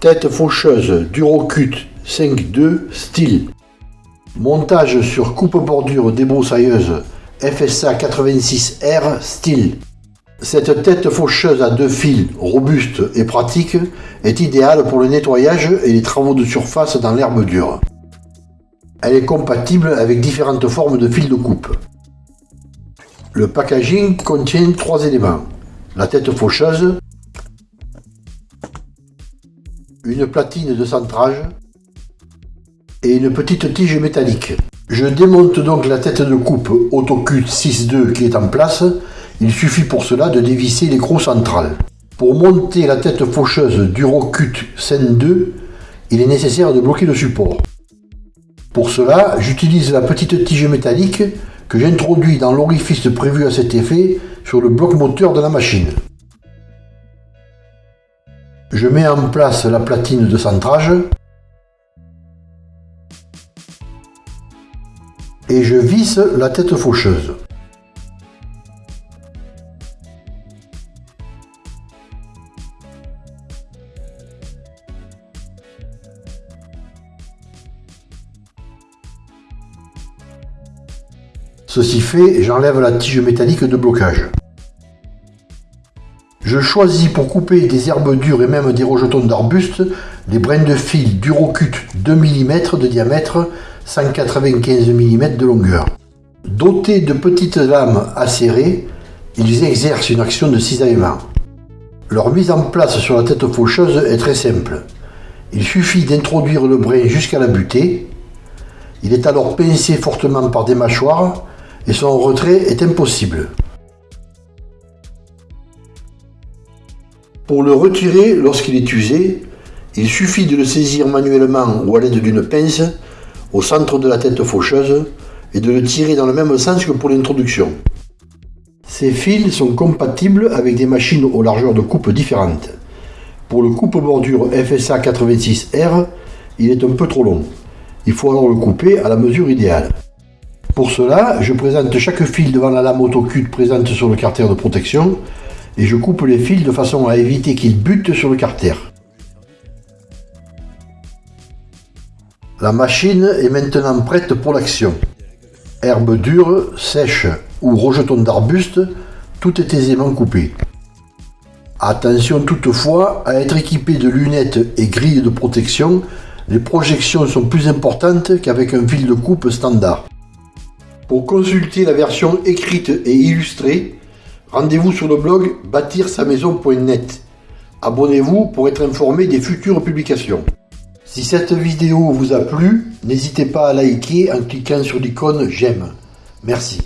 Tête faucheuse Durocut 5.2 style. Montage sur coupe-bordure débroussailleuse FSA 86R style. Cette tête faucheuse à deux fils, robuste et pratique, est idéale pour le nettoyage et les travaux de surface dans l'herbe dure. Elle est compatible avec différentes formes de fils de coupe. Le packaging contient trois éléments. La tête faucheuse, une platine de centrage et une petite tige métallique. Je démonte donc la tête de coupe AutoCut 6.2 qui est en place. Il suffit pour cela de dévisser l'écrou central. Pour monter la tête faucheuse DuroCut Sen 2, il est nécessaire de bloquer le support. Pour cela, j'utilise la petite tige métallique que j'introduis dans l'orifice prévu à cet effet sur le bloc moteur de la machine. Je mets en place la platine de centrage et je visse la tête faucheuse. Ceci fait, j'enlève la tige métallique de blocage. Je choisis pour couper des herbes dures et même des rejetons d'arbustes des brins de fil Durocut 2 mm de diamètre, 195 mm de longueur. Dotés de petites lames acérées, ils exercent une action de cisaillement. Leur mise en place sur la tête faucheuse est très simple. Il suffit d'introduire le brin jusqu'à la butée. Il est alors pincé fortement par des mâchoires et son retrait est impossible. Pour le retirer lorsqu'il est usé, il suffit de le saisir manuellement ou à l'aide d'une pince au centre de la tête faucheuse et de le tirer dans le même sens que pour l'introduction. Ces fils sont compatibles avec des machines aux largeurs de coupe différentes. Pour le coupe-bordure FSA 86R, il est un peu trop long. Il faut alors le couper à la mesure idéale. Pour cela, je présente chaque fil devant la lame autocut présente sur le carter de protection et je coupe les fils de façon à éviter qu'ils butent sur le carter. La machine est maintenant prête pour l'action. Herbe dure, sèche ou rejetons d'arbustes, tout est aisément coupé. Attention toutefois à être équipé de lunettes et grilles de protection, les projections sont plus importantes qu'avec un fil de coupe standard. Pour consulter la version écrite et illustrée, Rendez-vous sur le blog bâtir-sa-maison.net. Abonnez-vous pour être informé des futures publications. Si cette vidéo vous a plu, n'hésitez pas à liker en cliquant sur l'icône j'aime. Merci.